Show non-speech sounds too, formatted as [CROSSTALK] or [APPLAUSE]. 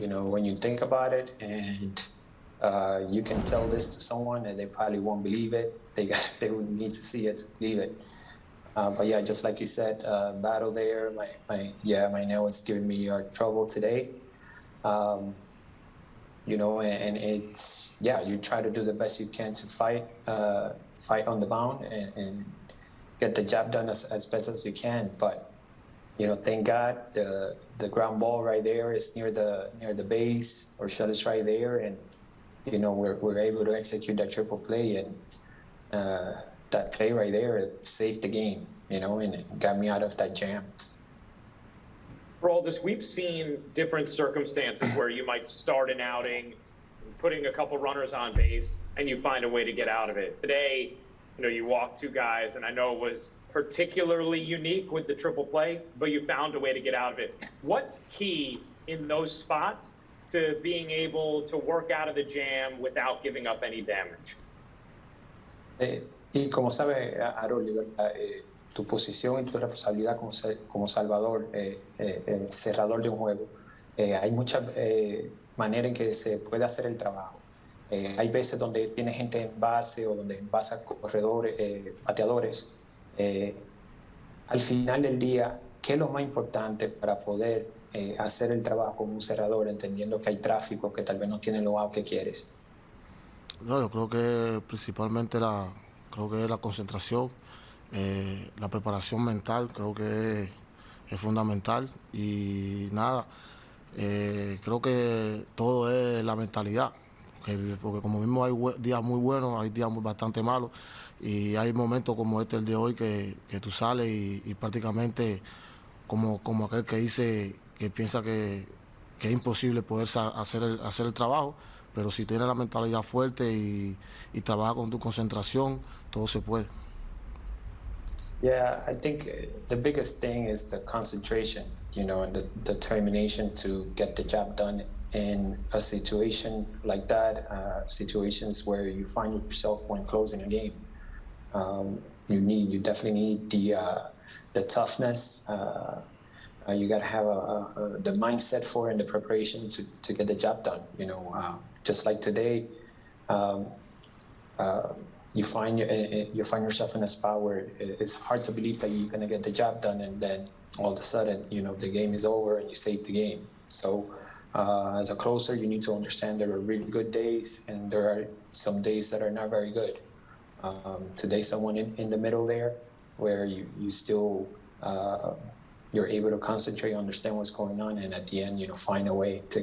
you know, when you think about it and uh, you can tell this to someone and they probably won't believe it. They got, [LAUGHS] they would need to see it to believe it. Uh, but yeah, just like you said, uh, battle there. My, my yeah, my nail is giving me uh, trouble today. Um, you know, and, and it's yeah, you try to do the best you can to fight, uh, fight on the mound and, and get the job done as, as best as you can. But you know, thank God the the ground ball right there is near the near the base or shot is right there, and you know we're we're able to execute that triple play and uh, that play right there saved the game. You know, and it got me out of that jam. Roldis, we've seen different circumstances where you might start an outing, putting a couple runners on base, and you find a way to get out of it. Today, you know, you walk two guys, and I know it was particularly unique with the triple play, but you found a way to get out of it. What's key in those spots to being able to work out of the jam without giving up any damage? Eh, y como sabe, Aroli, ¿verdad? Eh, tu posición y tu responsabilidad como, como salvador, eh, eh, el cerrador de un juego, eh, hay muchas eh, maneras en que se puede hacer el trabajo. Eh, hay veces donde tiene gente en base o donde envasa corredores, eh, bateadores. Eh, al final del día, ¿qué es lo más importante para poder eh, hacer el trabajo como un cerrador, entendiendo que hay tráfico, que tal vez no tiene lo que quieres? No, yo creo que principalmente la, creo que la concentración, eh, la preparación mental, creo que es fundamental y nada, creo que todo es la mentalidad, porque, como mismo hay días muy buenos, hay días muy- bastante malos y hay momentos como este el de hoy que, que tú sales y, y prácticamente como, como aquel que dice que piensa que, que es imposible poder hacer el, hacer el trabajo, pero si tienes la mentalidad fuerte y, y trabajas con tu concentración, todo se puede. Yeah, I think uh, the biggest thing is the concentration, you know, and the determination to get the job done in a situation like that, uh, situations where you find yourself when closing a game. Um, you need, you definitely need the uh, the toughness. Uh, uh, you got to have a, a, a, the mindset for and the preparation to, to get the job done. You know, uh, just like today, um, uh, you find eh, eh, you find yourself in a spot where it's hard to believe that you're gonna get the job done, and then all of a sudden, you know, the game is over and you save the game. So, uh, as a closer, you need to understand there are really good days, and there are some days that are not very good. Um, today, someone in, in the middle there, where you you still uh, you're able to concentrate, understand what's going on, and at the end, you know, find a way to